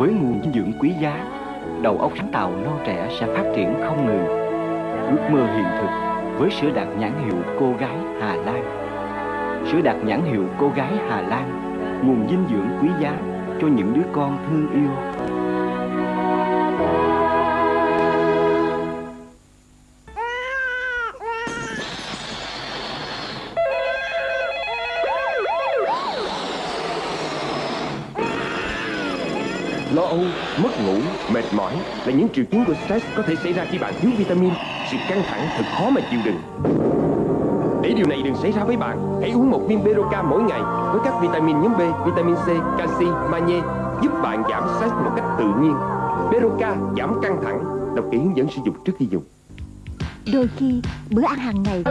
Với nguồn dinh dưỡng quý giá, đầu óc sáng tạo non trẻ sẽ phát triển không ngừng. Ước mơ hiện thực với sữa đạt nhãn hiệu cô gái Hà Lan. Sữa đạt nhãn hiệu cô gái Hà Lan, nguồn dinh dưỡng quý giá cho những đứa con thương yêu. Lo âu, mất ngủ, mệt mỏi là những triệu chứng của stress có thể xảy ra khi bạn thiếu vitamin. Sự căng thẳng thật khó mà chịu đựng. Để điều này đừng xảy ra với bạn, hãy uống một viên Beroca mỗi ngày với các vitamin nhóm B, vitamin C, canxi, magie giúp bạn giảm stress một cách tự nhiên. Beroca giảm căng thẳng, đọc kỹ hướng dẫn sử dụng trước khi dùng. Đôi khi bữa ăn hàng ngày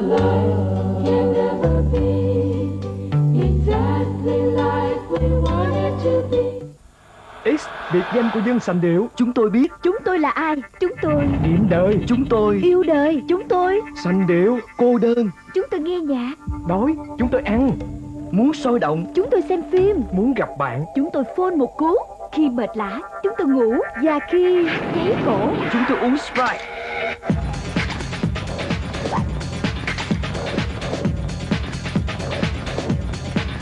X, biệt danh của dân sành điệu. Chúng tôi biết. Chúng tôi là ai? Chúng tôi. Điểm đời. Chúng tôi. Yêu đời. Chúng tôi. Sành điệu Cô đơn. Chúng tôi nghe nhạc. Đói. Chúng tôi ăn. Muốn sôi động. Chúng tôi xem phim. Muốn gặp bạn. Chúng tôi phone một cú. Khi mệt lã Chúng tôi ngủ. Và khi cháy cổ. Chúng tôi uống Sprite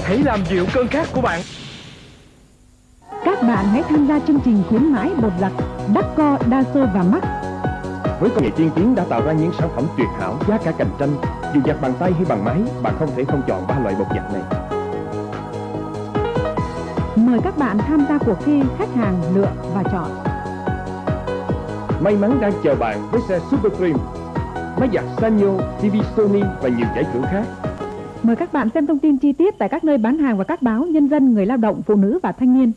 Hãy làm dịu cơn khát của bạn Các bạn hãy tham gia chương trình khuyến mãi bột giặt Đắc Co, Đa Sô và Mắc Với công nghệ tiên tiến đã tạo ra những sản phẩm tuyệt hảo giá cả cạnh tranh. Dù giặt bằng tay hay bằng máy, bạn không thể không chọn ba loại bột giặt này. Mời các bạn tham gia cuộc thi khách hàng lựa và chọn May mắn đang chờ bạn với xe Super Cream, máy giặt Sanyo, TV Sony và nhiều giải thưởng khác. Mời các bạn xem thông tin chi tiết tại các nơi bán hàng và các báo Nhân dân, Người lao động, Phụ nữ và Thanh niên.